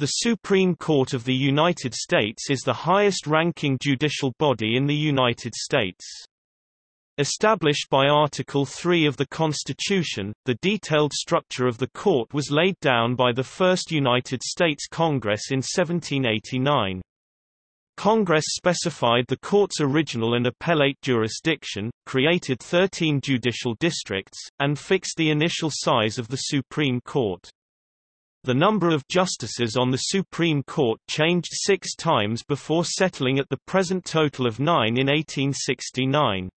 The Supreme Court of the United States is the highest-ranking judicial body in the United States. Established by Article 3 of the Constitution, the detailed structure of the court was laid down by the First United States Congress in 1789. Congress specified the court's original and appellate jurisdiction, created 13 judicial districts, and fixed the initial size of the Supreme Court. The number of justices on the Supreme Court changed six times before settling at the present total of nine in 1869.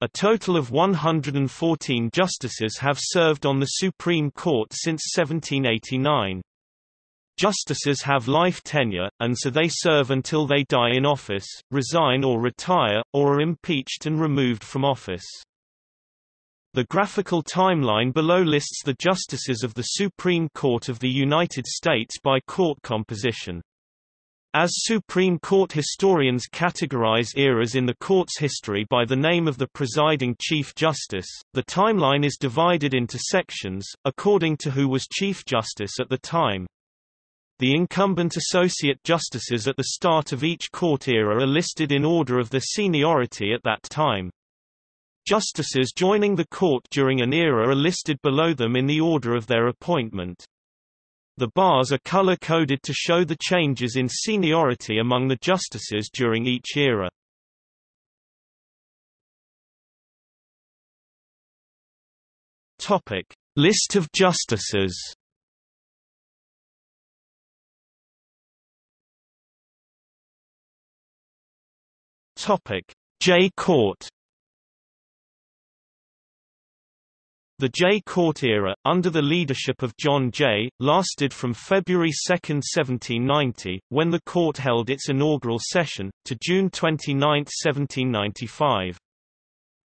A total of 114 justices have served on the Supreme Court since 1789. Justices have life tenure, and so they serve until they die in office, resign or retire, or are impeached and removed from office. The graphical timeline below lists the justices of the Supreme Court of the United States by court composition. As Supreme Court historians categorize eras in the court's history by the name of the presiding Chief Justice, the timeline is divided into sections, according to who was Chief Justice at the time. The incumbent associate justices at the start of each court era are listed in order of their seniority at that time. Justices joining the court during an era are listed below them in the order of their appointment. The bars are color-coded to show the changes in seniority among the justices during each era. Topic: List of justices. Topic: Jay Court The Jay Court era, under the leadership of John Jay, lasted from February 2, 1790, when the court held its inaugural session, to June 29, 1795.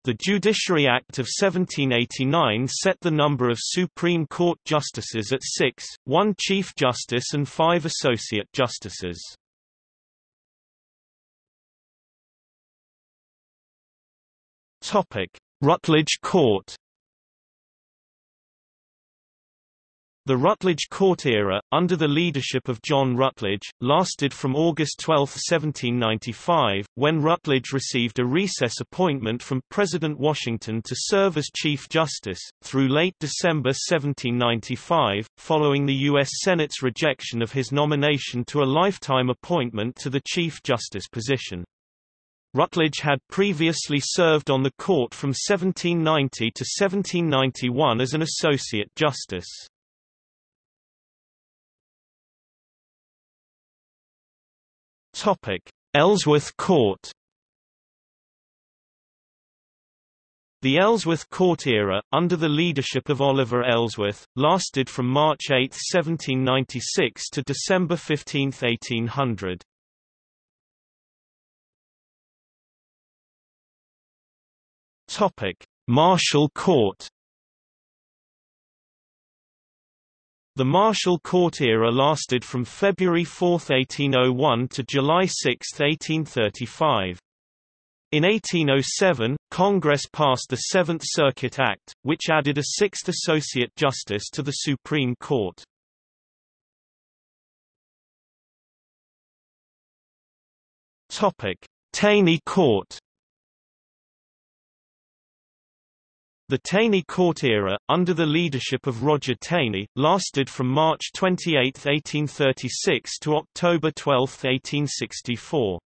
The Judiciary Act of 1789 set the number of Supreme Court justices at six, one Chief Justice and five Associate Justices. Rutledge Court The Rutledge Court era, under the leadership of John Rutledge, lasted from August 12, 1795, when Rutledge received a recess appointment from President Washington to serve as Chief Justice, through late December 1795, following the U.S. Senate's rejection of his nomination to a lifetime appointment to the Chief Justice position. Rutledge had previously served on the court from 1790 to 1791 as an Associate Justice. Topic: Ellsworth Court. The Ellsworth Court era, under the leadership of Oliver Ellsworth, lasted from March 8, 1796 to December 15, 1800. Topic: Marshall Court. The Marshall Court era lasted from February 4, 1801 to July 6, 1835. In 1807, Congress passed the Seventh Circuit Act, which added a sixth associate justice to the Supreme Court. Taney Court The Taney Court era, under the leadership of Roger Taney, lasted from March 28, 1836 to October 12, 1864.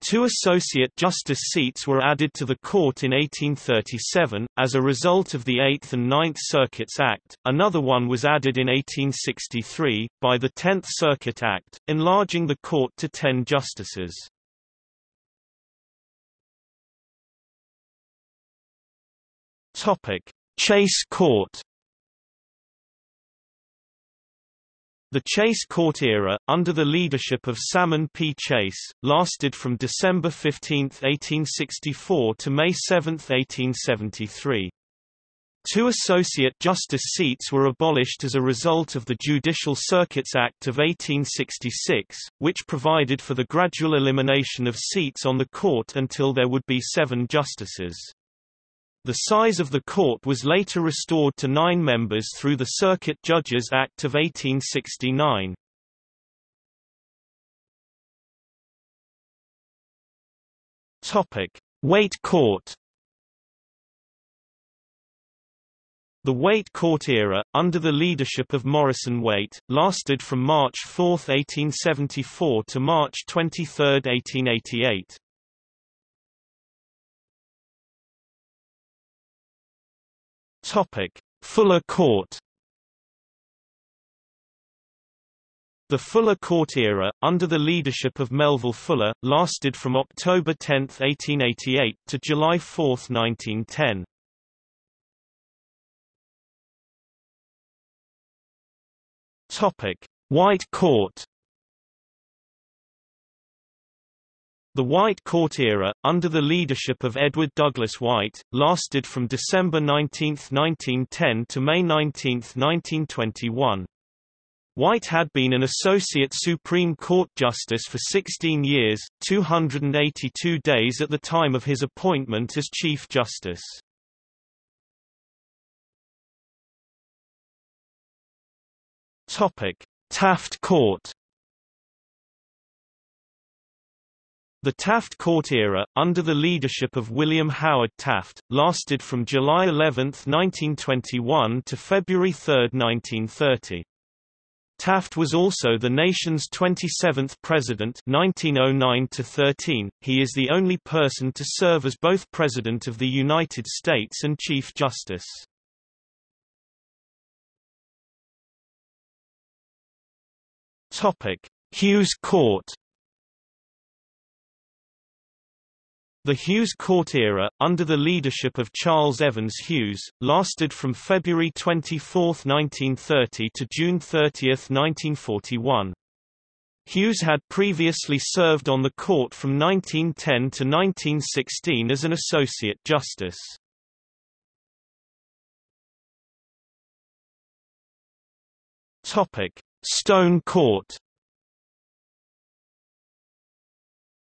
Two associate justice seats were added to the court in 1837, as a result of the Eighth and Ninth Circuits Act. Another one was added in 1863, by the Tenth Circuit Act, enlarging the court to ten justices. Topic: Chase Court. The Chase Court era, under the leadership of Salmon P. Chase, lasted from December 15, 1864 to May 7, 1873. Two Associate Justice seats were abolished as a result of the Judicial Circuits Act of 1866, which provided for the gradual elimination of seats on the court until there would be seven justices. The size of the court was later restored to nine members through the Circuit Judges Act of 1869. Topic: Waite Court. The Waite Court era, under the leadership of Morrison Waite, lasted from March 4, 1874 to March 23, 1888. Topic: Fuller Court. The Fuller Court era, under the leadership of Melville Fuller, lasted from October 10, 1888, to July 4, 1910. Topic: White Court. The White Court era, under the leadership of Edward Douglas White, lasted from December 19, 1910 to May 19, 1921. White had been an Associate Supreme Court Justice for 16 years, 282 days at the time of his appointment as Chief Justice. Topic: Taft Court. The Taft Court era, under the leadership of William Howard Taft, lasted from July 11, 1921 to February 3, 1930. Taft was also the nation's 27th president 1909 13. He is the only person to serve as both President of the United States and Chief Justice. Hughes Court. The Hughes Court era, under the leadership of Charles Evans Hughes, lasted from February 24, 1930 to June 30, 1941. Hughes had previously served on the court from 1910 to 1916 as an Associate Justice. Stone Court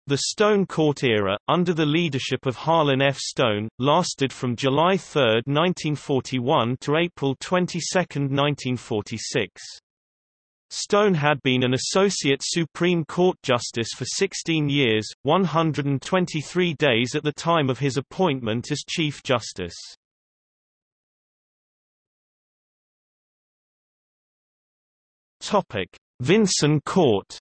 The Stone Court era, under the leadership of Harlan F. Stone, lasted from July 3, 1941 to April 22, 1946. Stone had been an Associate Supreme Court Justice for 16 years, 123 days at the time of his appointment as Chief Justice. Vinson Court.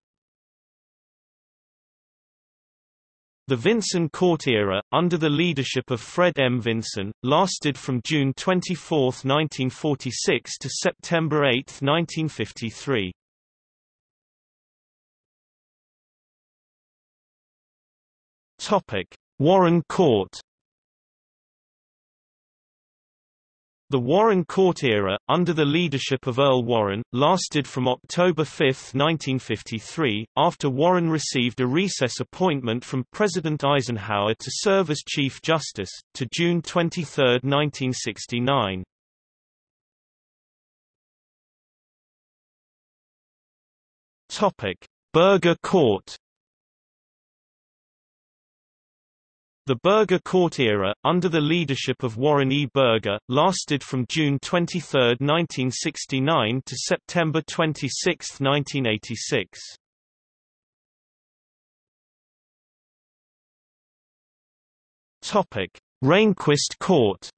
The Vinson Court era, under the leadership of Fred M. Vinson, lasted from June 24, 1946 to September 8, 1953. Topic: Warren Court. The Warren Court era, under the leadership of Earl Warren, lasted from October 5, 1953, after Warren received a recess appointment from President Eisenhower to serve as Chief Justice, to June 23, 1969. Burger Court The Burger Court era, under the leadership of Warren E. Burger, lasted from June 23, 1969 to September 26, 1986. Topic: Rehnquist Court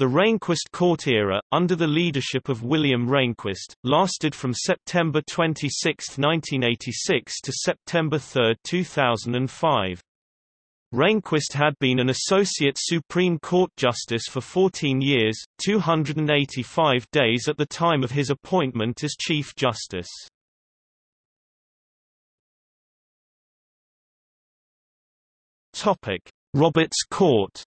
The Rehnquist Court era, under the leadership of William Rehnquist, lasted from September 26, 1986 to September 3, 2005. Rehnquist had been an Associate Supreme Court Justice for 14 years, 285 days at the time of his appointment as Chief Justice. Roberts Court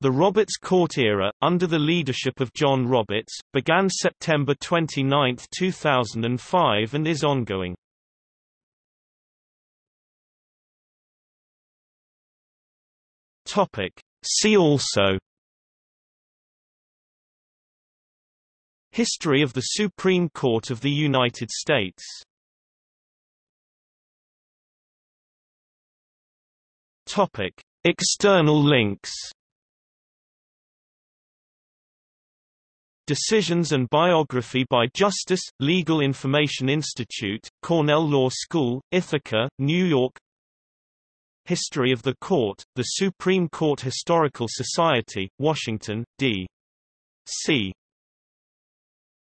The Roberts Court era, under the leadership of John Roberts, began September 29, 2005 and is ongoing. See also. History of the Supreme Court of the United States. External links Decisions and Biography by Justice, Legal Information Institute, Cornell Law School, Ithaca, New York History of the Court, the Supreme Court Historical Society, Washington, D. C.